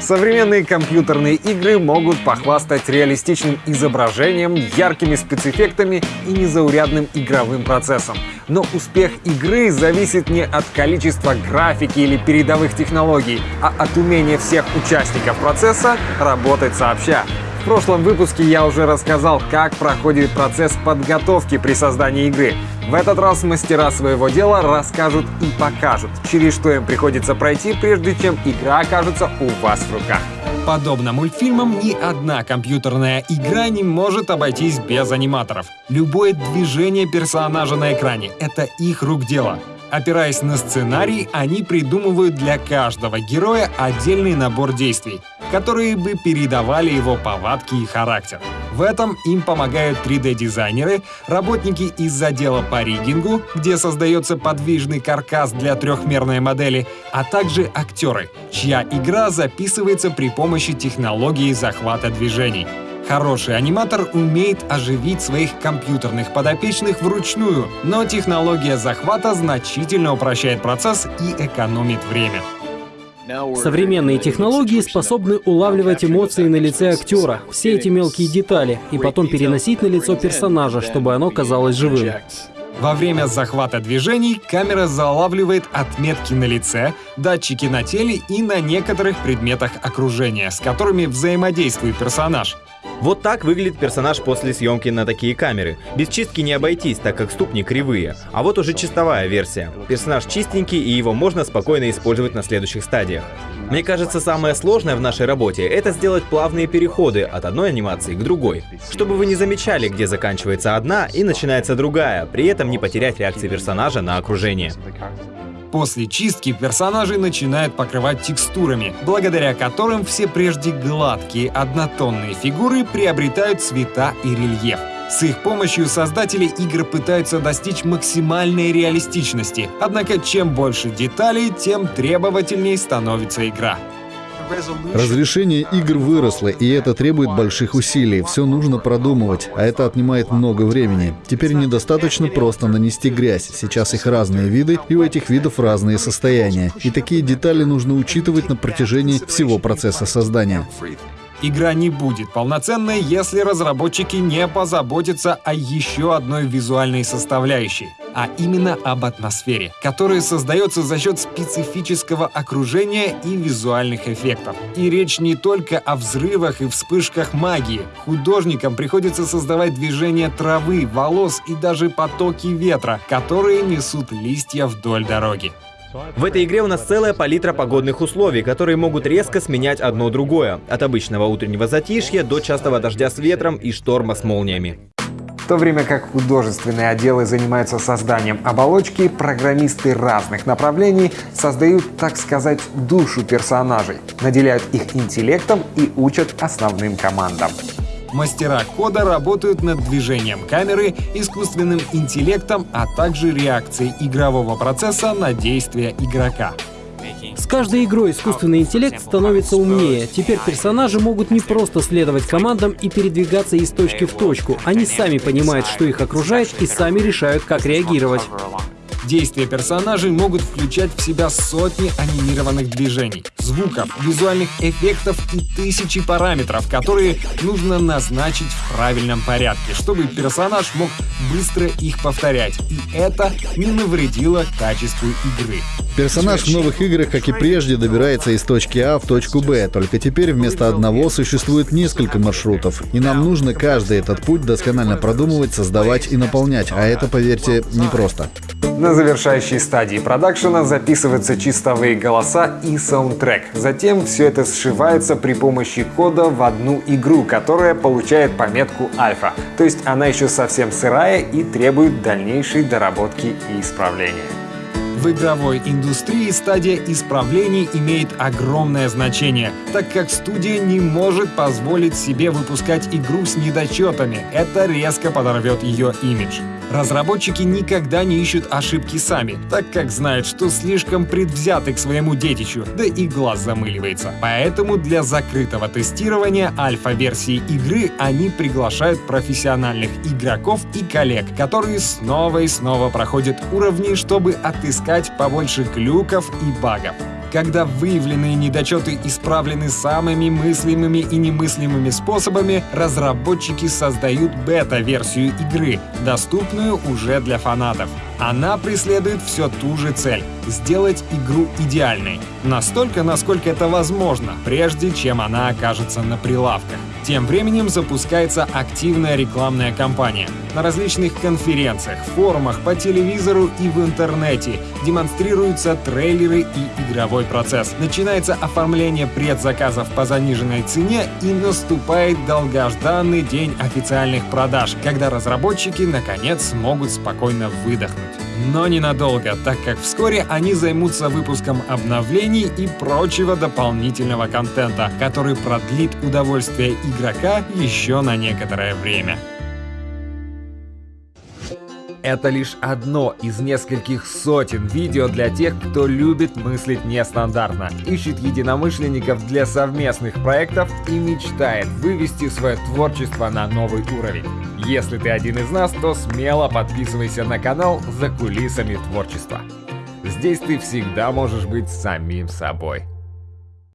Современные компьютерные игры могут похвастать реалистичным изображением, яркими спецэффектами и незаурядным игровым процессом. Но успех игры зависит не от количества графики или передовых технологий, а от умения всех участников процесса работать сообща. В прошлом выпуске я уже рассказал, как проходит процесс подготовки при создании игры. В этот раз мастера своего дела расскажут и покажут, через что им приходится пройти, прежде чем игра окажется у вас в руках. Подобно мультфильмам, ни одна компьютерная игра не может обойтись без аниматоров. Любое движение персонажа на экране — это их рук дело. Опираясь на сценарий, они придумывают для каждого героя отдельный набор действий, которые бы передавали его повадки и характер. В этом им помогают 3D-дизайнеры, работники из отдела по риггингу, где создается подвижный каркас для трехмерной модели, а также актеры, чья игра записывается при помощи технологии захвата движений. Хороший аниматор умеет оживить своих компьютерных подопечных вручную, но технология захвата значительно упрощает процесс и экономит время. Современные технологии способны улавливать эмоции на лице актера, все эти мелкие детали, и потом переносить на лицо персонажа, чтобы оно казалось живым. Во время захвата движений камера залавливает отметки на лице, датчики на теле и на некоторых предметах окружения, с которыми взаимодействует персонаж. Вот так выглядит персонаж после съемки на такие камеры. Без чистки не обойтись, так как ступни кривые. А вот уже чистовая версия. Персонаж чистенький, и его можно спокойно использовать на следующих стадиях. Мне кажется, самое сложное в нашей работе — это сделать плавные переходы от одной анимации к другой. Чтобы вы не замечали, где заканчивается одна и начинается другая, при этом не потерять реакции персонажа на окружение. После чистки персонажей начинают покрывать текстурами, благодаря которым все прежде гладкие однотонные фигуры приобретают цвета и рельеф. С их помощью создатели игр пытаются достичь максимальной реалистичности, однако чем больше деталей, тем требовательнее становится игра. Разрешение игр выросло, и это требует больших усилий. Все нужно продумывать, а это отнимает много времени. Теперь недостаточно просто нанести грязь. Сейчас их разные виды, и у этих видов разные состояния. И такие детали нужно учитывать на протяжении всего процесса создания. Игра не будет полноценной, если разработчики не позаботятся о еще одной визуальной составляющей, а именно об атмосфере, которая создается за счет специфического окружения и визуальных эффектов. И речь не только о взрывах и вспышках магии. Художникам приходится создавать движения травы, волос и даже потоки ветра, которые несут листья вдоль дороги. В этой игре у нас целая палитра погодных условий, которые могут резко сменять одно другое. От обычного утреннего затишья до частого дождя с ветром и шторма с молниями. В то время как художественные отделы занимаются созданием оболочки, программисты разных направлений создают, так сказать, душу персонажей, наделяют их интеллектом и учат основным командам. Мастера кода работают над движением камеры, искусственным интеллектом, а также реакцией игрового процесса на действия игрока. С каждой игрой искусственный интеллект становится умнее. Теперь персонажи могут не просто следовать командам и передвигаться из точки в точку. Они сами понимают, что их окружает, и сами решают, как реагировать. Действия персонажей могут включать в себя сотни анимированных движений, звуков, визуальных эффектов и тысячи параметров, которые нужно назначить в правильном порядке, чтобы персонаж мог быстро их повторять, и это не навредило качеству игры. Персонаж в новых играх, как и прежде, добирается из точки А в точку Б, только теперь вместо одного существует несколько маршрутов, и нам нужно каждый этот путь досконально продумывать, создавать и наполнять, а это, поверьте, непросто. На завершающей стадии продакшена записываются чистовые голоса и саундтрек. Затем все это сшивается при помощи кода в одну игру, которая получает пометку альфа. То есть она еще совсем сырая и требует дальнейшей доработки и исправления. В игровой индустрии стадия исправлений имеет огромное значение, так как студия не может позволить себе выпускать игру с недочетами. Это резко подорвет ее имидж. Разработчики никогда не ищут ошибки сами, так как знают, что слишком предвзяты к своему детищу, да и глаз замыливается. Поэтому для закрытого тестирования альфа-версии игры они приглашают профессиональных игроков и коллег, которые снова и снова проходят уровни, чтобы отыскать побольше глюков и багов. Когда выявленные недочеты исправлены самыми мыслимыми и немыслимыми способами, разработчики создают бета-версию игры, доступную уже для фанатов. Она преследует все ту же цель — сделать игру идеальной. Настолько, насколько это возможно, прежде чем она окажется на прилавках. Тем временем запускается активная рекламная кампания. На различных конференциях, форумах, по телевизору и в интернете демонстрируются трейлеры и игровой процесс. Начинается оформление предзаказов по заниженной цене и наступает долгожданный день официальных продаж, когда разработчики наконец смогут спокойно выдохнуть. Но ненадолго, так как вскоре они займутся выпуском обновлений и прочего дополнительного контента, который продлит удовольствие игрока еще на некоторое время. Это лишь одно из нескольких сотен видео для тех, кто любит мыслить нестандартно, ищет единомышленников для совместных проектов и мечтает вывести свое творчество на новый уровень. Если ты один из нас, то смело подписывайся на канал «За кулисами творчества». Здесь ты всегда можешь быть самим собой.